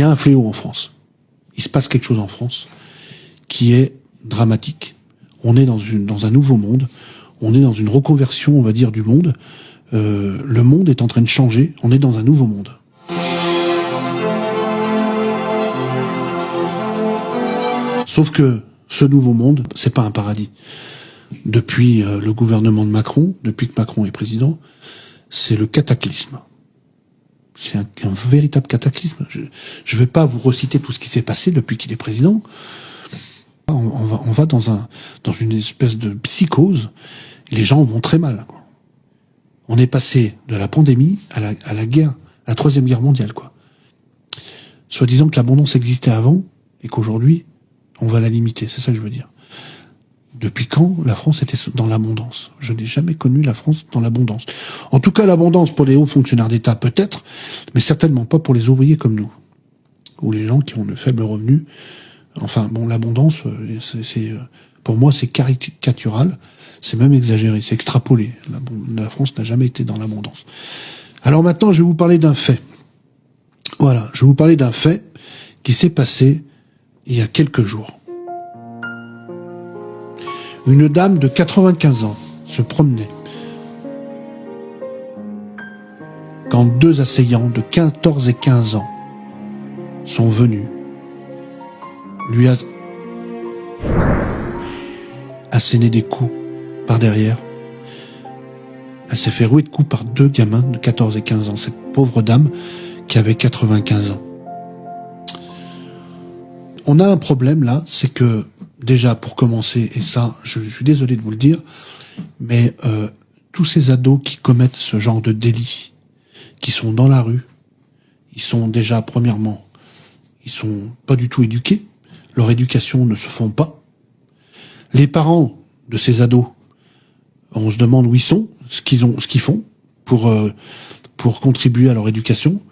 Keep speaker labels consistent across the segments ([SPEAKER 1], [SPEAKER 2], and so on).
[SPEAKER 1] Il y a un fléau en France. Il se passe quelque chose en France qui est dramatique. On est dans, une, dans un nouveau monde. On est dans une reconversion, on va dire, du monde. Euh, le monde est en train de changer. On est dans un nouveau monde. Sauf que ce nouveau monde, c'est pas un paradis. Depuis euh, le gouvernement de Macron, depuis que Macron est président, c'est le cataclysme. C'est un, véritable cataclysme. Je ne vais pas vous reciter tout ce qui s'est passé depuis qu'il est président. On, va, dans, un, dans une espèce de psychose. Les gens vont très mal. On est passé de la pandémie à la, à la guerre, à la troisième guerre mondiale, quoi. Soit disant que l'abondance existait avant et qu'aujourd'hui, on va la limiter. C'est ça que je veux dire. Depuis quand la France était dans l'abondance? Je n'ai jamais connu la France dans l'abondance. En tout cas, l'abondance pour les hauts fonctionnaires d'État peut-être, mais certainement pas pour les ouvriers comme nous, ou les gens qui ont de faibles revenus. Enfin, bon, l'abondance, euh, c'est, euh, pour moi, c'est caricatural, c'est même exagéré, c'est extrapolé. La, France n'a jamais été dans l'abondance. Alors maintenant, je vais vous parler d'un fait. Voilà, je vais vous parler d'un fait qui s'est passé il y a quelques jours. Une dame de 95 ans se promenait quand deux assaillants de 14 et 15 ans sont venus lui a asséné des coups par derrière. Elle s'est fait rouer de coups par deux gamins de 14 et 15 ans. Cette pauvre dame qui avait 95 ans. On a un problème là, c'est que déjà pour commencer, et ça je suis désolé de vous le dire, mais euh, tous ces ados qui commettent ce genre de délit, qui sont dans la rue, ils sont déjà premièrement, ils sont pas du tout éduqués, leur éducation ne se font pas. Les parents de ces ados, on se demande où ils sont, ce qu'ils ont, ce qu'ils font pour euh, pour contribuer à leur éducation.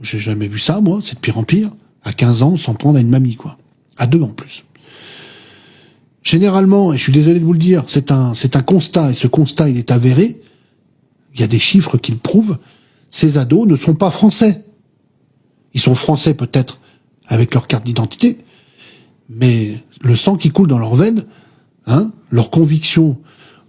[SPEAKER 1] J'ai jamais vu ça, moi. C'est de pire en pire. À 15 ans, s'en prendre à une mamie, quoi. À deux en plus. Généralement, et je suis désolé de vous le dire, c'est un, c'est un constat, et ce constat, il est avéré. Il y a des chiffres qui le prouvent. Ces ados ne sont pas français. Ils sont français peut-être avec leur carte d'identité, mais le sang qui coule dans leurs veines, hein, leur conviction,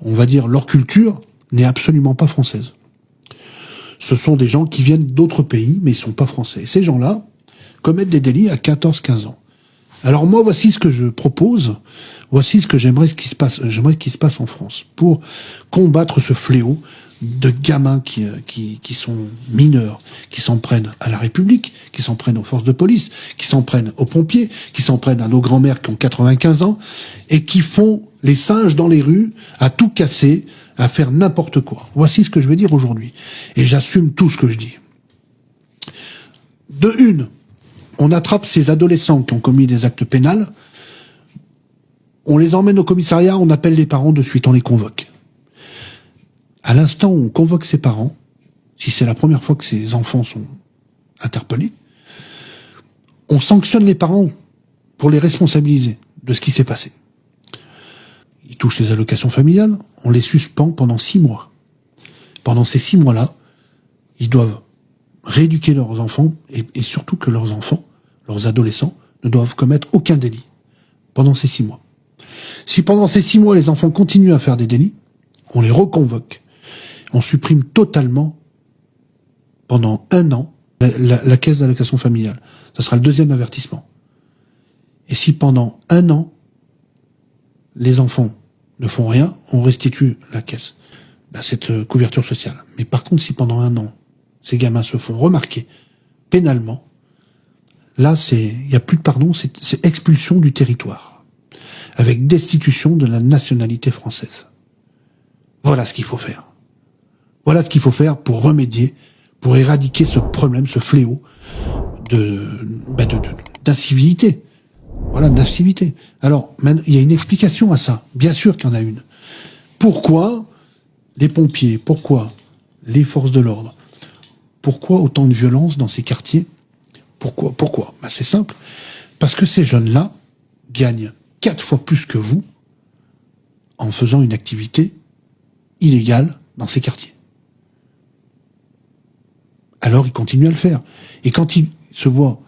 [SPEAKER 1] on va dire leur culture, n'est absolument pas française. Ce sont des gens qui viennent d'autres pays, mais ils sont pas français. Et ces gens-là commettent des délits à 14-15 ans. Alors moi, voici ce que je propose, voici ce que j'aimerais qu'il se passe, j'aimerais qu'il se passe en France pour combattre ce fléau de gamins qui, euh, qui, qui sont mineurs, qui s'en prennent à la République, qui s'en prennent aux forces de police, qui s'en prennent aux pompiers, qui s'en prennent à nos grands-mères qui ont 95 ans, et qui font les singes dans les rues, à tout casser, à faire n'importe quoi. Voici ce que je vais dire aujourd'hui. Et j'assume tout ce que je dis. De une, on attrape ces adolescents qui ont commis des actes pénals, on les emmène au commissariat, on appelle les parents de suite, on les convoque. À l'instant où on convoque ses parents, si c'est la première fois que ces enfants sont interpellés, on sanctionne les parents pour les responsabiliser de ce qui s'est passé. Ils touchent les allocations familiales, on les suspend pendant six mois. Pendant ces six mois-là, ils doivent rééduquer leurs enfants et, et, surtout que leurs enfants leurs adolescents, ne doivent commettre aucun délit pendant ces six mois. Si pendant ces six mois, les enfants continuent à faire des délits, on les reconvoque. On supprime totalement, pendant un an, la, caisse d'allocation familiale. Ce sera le deuxième avertissement. Et si pendant un an, les enfants ne font rien, on restitue la caisse, ben, cette euh, couverture sociale. Mais par contre, si pendant un an, ces gamins se font remarquer pénalement, Là, il n'y a plus de pardon, c'est expulsion du territoire, avec destitution de la nationalité française. Voilà ce qu'il faut faire. Voilà ce qu'il faut faire pour remédier, pour éradiquer ce problème, ce fléau de, bah d'incivilité. Voilà, d'incivilité. Alors, il y a une explication à ça. Bien sûr qu'il y en a une. Pourquoi les pompiers Pourquoi les forces de l'ordre Pourquoi autant de violence dans ces quartiers pourquoi Pourquoi? Ben C'est simple. Parce que ces jeunes-là gagnent quatre fois plus que vous en faisant une activité illégale dans ces quartiers. Alors ils continuent à le faire. Et quand ils se voient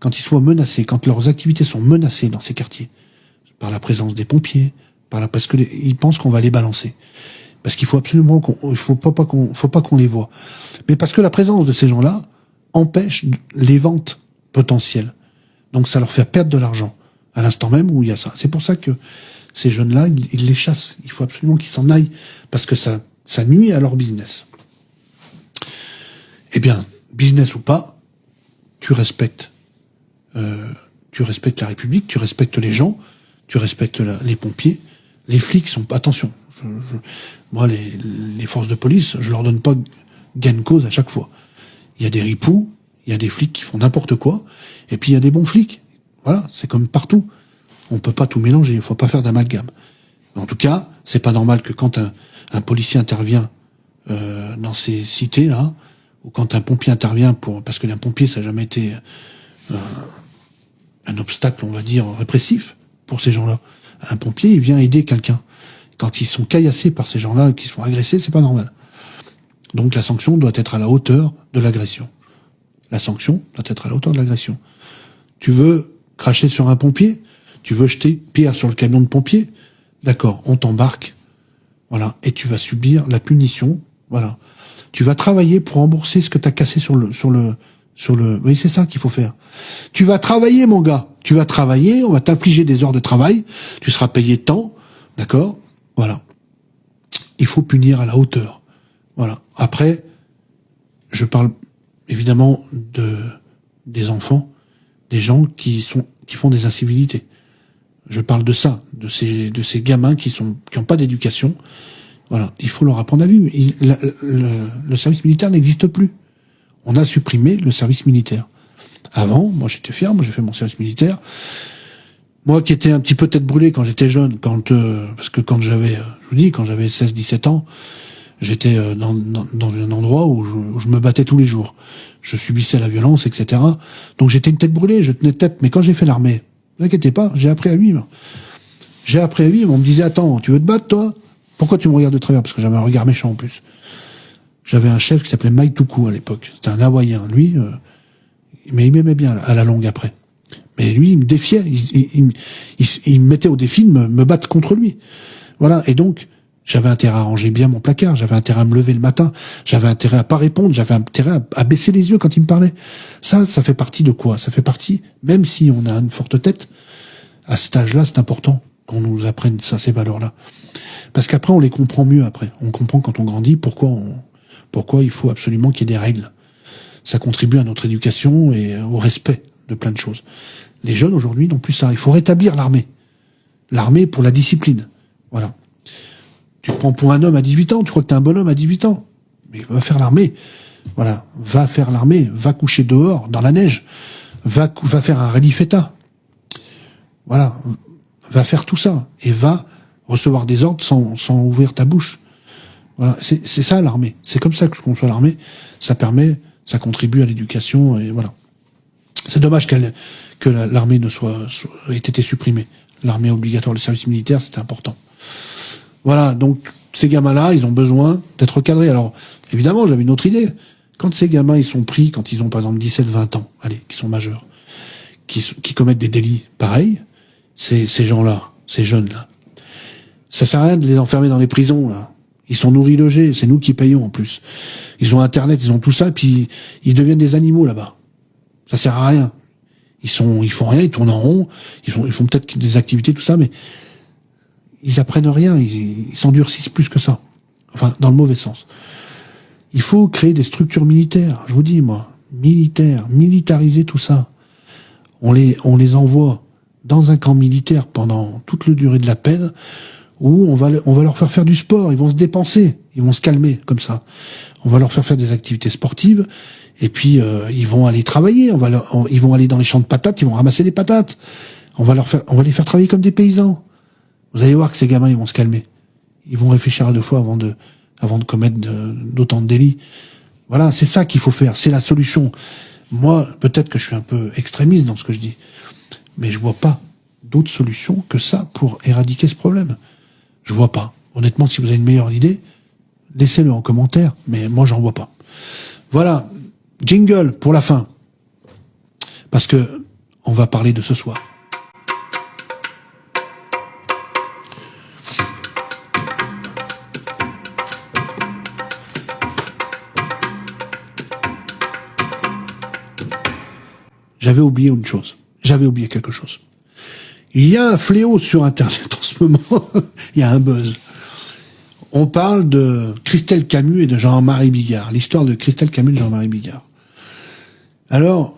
[SPEAKER 1] quand ils soient menacés, quand leurs activités sont menacées dans ces quartiers, par la présence des pompiers, parce que ils pensent qu'on va les balancer. Parce qu'il faut absolument qu'on, il faut pas, pas faut pas qu'on les voit. Mais parce que la présence de ces gens-là empêche les ventes potentielles. Donc ça leur fait perdre de l'argent à l'instant même où il y a ça. C'est pour ça que ces jeunes-là, ils, les chassent. Il faut absolument qu'ils s'en aillent parce que ça, ça nuit à leur business. Eh bien, business ou pas, tu respectes, euh, tu respectes la République, tu respectes les gens, tu respectes les pompiers, les flics sont attention. moi, les, les, forces de police, je leur donne pas gain de cause à chaque fois. Il y a des ripoux, il y a des flics qui font n'importe quoi, et puis il y a des bons flics. Voilà, c'est comme partout. On peut pas tout mélanger, il faut pas faire d'amalgame. En tout cas, c'est pas normal que quand un, policier intervient euh, dans ces cités là, ou quand un pompier intervient pour parce que un pompier ça n'a jamais été euh, un obstacle, on va dire répressif pour ces gens-là. Un pompier, il vient aider quelqu'un. Quand ils sont caillassés par ces gens-là, qui sont agressés, c'est pas normal. Donc la sanction doit être à la hauteur de l'agression. La sanction doit être à la hauteur de l'agression. Tu veux cracher sur un pompier, tu veux jeter pierre sur le camion de pompier, d'accord, on t'embarque, voilà, et tu vas subir la punition, voilà. Tu vas travailler pour rembourser ce que tu as cassé sur le, sur le, sur le. Oui, c'est ça qu'il faut faire. Tu vas travailler, mon gars. Tu vas travailler. On va t'infliger des heures de travail. Tu seras payé tant, d'accord? Voilà. Il faut punir à la hauteur. Voilà. Après, je parle évidemment de des enfants des gens qui sont qui font des incivilités. Je parle de ça, de ces de ces gamins qui sont qui ont pas d'éducation. Voilà, il faut leur apprendre à vivre. le, service militaire n'existe plus. On a supprimé le service militaire. Avant, moi j'étais fier, moi j'ai fait mon service militaire. Moi qui étais un petit peu tête brûlée quand j'étais jeune, quand euh, parce que quand j'avais, euh, je vous dis, quand j'avais 16-17 ans, j'étais euh, dans, dans, un endroit où je, où je, me battais tous les jours. Je subissais la violence, etc. Donc j'étais une tête brûlée, je tenais tête. Mais quand j'ai fait l'armée, ne inquiétez pas, j'ai appris à vivre. J'ai appris à vivre. On me disait, attends, tu veux te battre, toi? Pourquoi tu me regardes de travers? Parce que j'avais un regard méchant en plus. J'avais un chef qui s'appelait Mike Tuku à l'époque. C'était un Hawaïen. Lui, euh, mais il m'aimait bien à la longue après. Mais lui, il me défiait. Il, il, me mettait au défi de me, me battre contre lui. Voilà. Et donc, j'avais intérêt à ranger bien mon placard, j'avais intérêt à me lever le matin, j'avais intérêt à pas répondre, j'avais intérêt à, baisser les yeux quand il me parlait. Ça, ça fait partie de quoi? Ça fait partie, même si on a une forte tête, à cet âge-là, c'est important qu'on nous apprenne ça, ces valeurs-là. Parce qu'après, on les comprend mieux après. On comprend quand on grandit pourquoi on, pourquoi il faut absolument qu'il y ait des règles. Ça contribue à notre éducation et au respect de plein de choses. Les jeunes aujourd'hui n'ont plus ça. Il faut rétablir l'armée. L'armée pour la discipline. Voilà. Tu prends pour un homme à 18 ans, tu crois que t'es un bonhomme à 18 ans. Mais va faire l'armée. Voilà. Va faire l'armée, va coucher dehors, dans la neige. Va, va faire un rallye feta. Voilà. Va faire tout ça. Et va recevoir des ordres sans, sans ouvrir ta bouche. Voilà. C'est ça l'armée. C'est comme ça que je conçois l'armée. Ça permet, ça contribue à l'éducation et voilà. C'est dommage que l'armée ne soit, soit, ait été supprimée. L'armée obligatoire, le service militaire, c'était important. Voilà, donc ces gamins-là, ils ont besoin d'être recadrés. Alors, évidemment, j'avais une autre idée. Quand ces gamins, ils sont pris, quand ils ont par exemple 17, 20 ans, allez, qui sont majeurs, qui, commettent des délits pareils, ces, gens-là, ces jeunes-là, ça sert à rien de les enfermer dans les prisons, là. Ils sont nourris, logés, c'est nous qui payons en plus. Ils ont Internet, ils ont tout ça, puis ils deviennent des animaux là-bas. Ça sert à rien. Ils sont, ils font rien, ils tournent en rond, ils font peut-être des activités, tout ça, mais ils apprennent rien, ils s'endurcissent plus que ça. Enfin, dans le mauvais sens. Il faut créer des structures militaires, je vous dis, moi, militaires, militariser tout ça. On les, on les envoie dans un camp militaire pendant toute la durée de la peine, où on va, on va leur faire faire du sport, ils vont se dépenser, ils vont se calmer comme ça. On va leur faire faire des activités sportives, et puis euh, ils vont aller travailler, on va ils vont aller dans les champs de patates, ils vont ramasser les patates. On va leur faire, on va les faire travailler comme des paysans. Vous allez voir que ces gamins, ils vont se calmer. Ils vont réfléchir à deux fois avant de, avant de commettre d'autant de, délits. Voilà, c'est ça qu'il faut faire. C'est la solution. Moi, peut-être que je suis un peu extrémiste dans ce que je dis, mais je vois pas d'autre solution que ça pour éradiquer ce problème. Je vois pas. Honnêtement, si vous avez une meilleure idée, laissez-le en commentaire, mais moi, j'en vois pas. Voilà. Jingle pour la fin. Parce que on va parler de ce soir. J'avais oublié une chose. J'avais oublié quelque chose. Il y a un fléau sur Internet en ce moment. Il y a un buzz. On parle de Christelle Camus et de Jean-Marie Bigard. L'histoire de Christelle Camus et de Jean-Marie Bigard. Alors,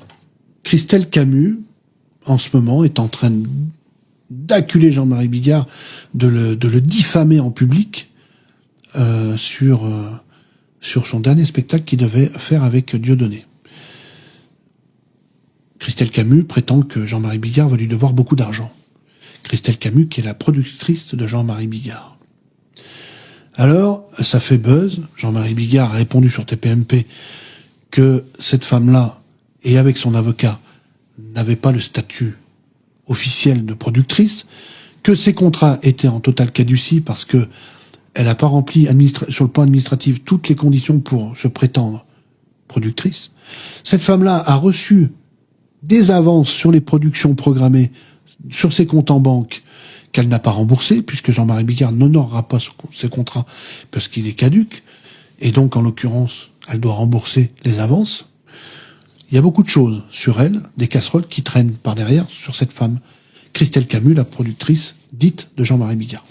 [SPEAKER 1] Christelle Camus, en ce moment, est en train d'acculer Jean-Marie Bigard, de le, de le, diffamer en public euh, sur, euh, sur son dernier spectacle qu'il devait faire avec Dieudonné. Christelle Camus prétend que Jean-Marie Bigard va lui devoir beaucoup d'argent. Christelle Camus, qui est la productrice de Jean-Marie Bigard. Alors, ça fait buzz. Jean-Marie Bigard a répondu sur TPMP que cette femme-là, et avec son avocat, n'avait pas le statut officiel de productrice, que ses contrats étaient en totale caducie parce que elle n'a pas rempli sur le plan administratif toutes les conditions pour se prétendre productrice. Cette femme-là a reçu des avances sur les productions programmées sur ses comptes en banque qu'elle n'a pas remboursé, puisque Jean-Marie Bigard n'honorera pas ses contrats parce qu'il est caduque, et donc en l'occurrence, elle doit rembourser les avances. Il y a beaucoup de choses sur elle, des casseroles qui traînent par derrière sur cette femme, Christelle Camus, la productrice dite de Jean-Marie Bigard.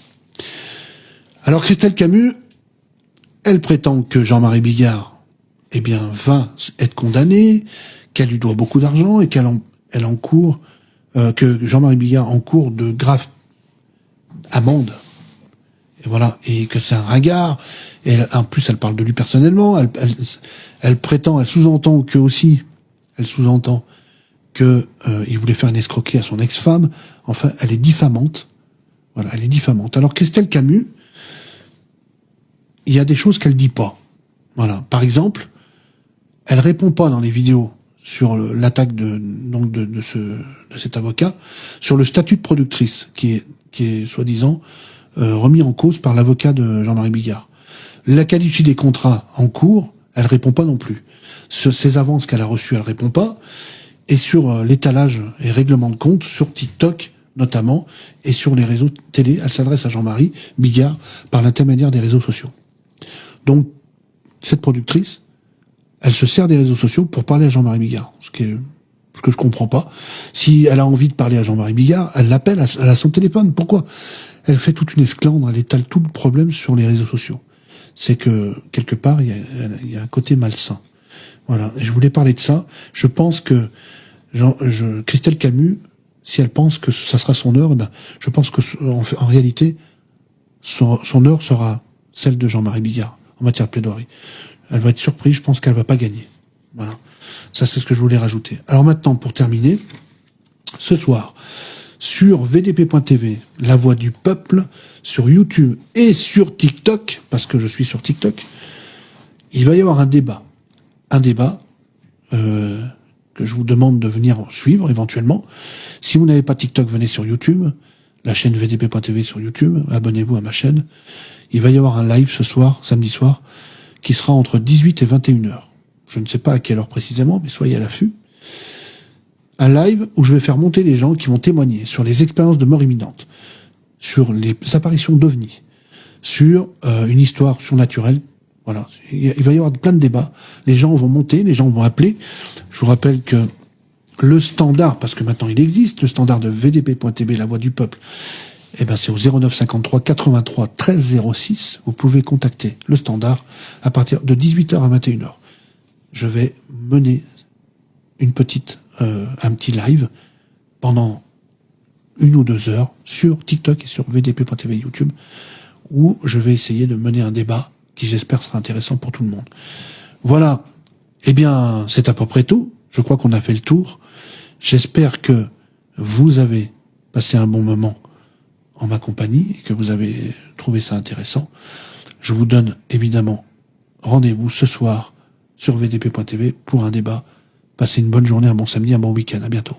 [SPEAKER 1] Alors Christelle Camus, elle prétend que Jean-Marie Bigard, eh bien, va être condamné, qu'elle lui doit beaucoup d'argent et qu'elle en, elle encourt, euh, que Jean-Marie Bigard encourt de graves amendes. Et voilà, et que c'est un ringard. En plus, elle parle de lui personnellement. Elle, prétend, elle sous-entend que aussi, elle sous-entend que euh, il voulait faire une escroquerie à son ex-femme. Enfin, elle est diffamante. Voilà, elle est diffamante. Alors Christelle Camus, il y a des choses qu'elle dit pas. Voilà. Par exemple, elle répond pas dans les vidéos sur l'attaque de donc de, de, ce de cet avocat sur le statut de productrice qui est qui est soi-disant euh, remis en cause par l'avocat de Jean-Marie Bigard. La qualité des contrats en cours, elle répond pas non plus. Sur ces avances qu'elle a reçues, elle répond pas. Et sur euh, l'étalage et règlement de compte sur TikTok notamment et sur les réseaux télé, elle s'adresse à Jean-Marie Bigard par l'intermédiaire des réseaux sociaux. Donc cette productrice, elle se sert des réseaux sociaux pour parler à Jean-Marie Bigard, ce que je comprends pas. Si elle a envie de parler à Jean-Marie Bigard, elle l'appelle, elle a son téléphone. Pourquoi? Elle fait toute une esclandre, elle étale tout le problème sur les réseaux sociaux. C'est que, quelque part, il y, a, un côté malsain. Voilà. Et je voulais parler de ça. Je pense que Jean, je, Christelle Camus, si elle pense que ça sera son heure, ben, je pense que en, en réalité, son heure sera celle de Jean-Marie Bigard en matière de plaidoirie elle va être surprise, je pense qu'elle va pas gagner. Voilà. Ça, c'est ce que je voulais rajouter. Alors maintenant, pour terminer, ce soir, sur vdp.tv, la voix du peuple, sur YouTube et sur TikTok, parce que je suis sur TikTok, il va y avoir un débat. Un débat euh, que je vous demande de venir suivre éventuellement. Si vous n'avez pas TikTok, venez sur YouTube, la chaîne vdp.tv sur YouTube, abonnez-vous à ma chaîne. Il va y avoir un live ce soir, samedi soir, qui sera entre 18 et 21 heures. Je ne sais pas à quelle heure précisément, mais soyez à l'affût. Un live où je vais faire monter les gens qui vont témoigner sur les expériences de mort imminente, sur les apparitions d'ovnis, sur euh, une histoire surnaturelle. Voilà, il va y avoir plein de débats. Les gens vont monter, les gens vont appeler. Je vous rappelle que le standard, parce que maintenant il existe, le standard de VDP.tv, la voix du peuple, eh ben c'est au 09 53 83 13 06. Vous pouvez contacter le standard à partir de 18h à 21h. Je vais mener une petite, euh, un petit live pendant une ou deux heures sur TikTok et sur VDP.tv YouTube où je vais essayer de mener un débat qui j'espère sera intéressant pour tout le monde. Voilà. Eh bien, c'est à peu près tout. Je crois qu'on a fait le tour. J'espère que vous avez passé un bon moment en ma compagnie et que vous avez trouvé ça intéressant, je vous donne évidemment rendez-vous ce soir sur vdp.tv pour un débat. Passez une bonne journée, un bon samedi, un bon week-end. À bientôt.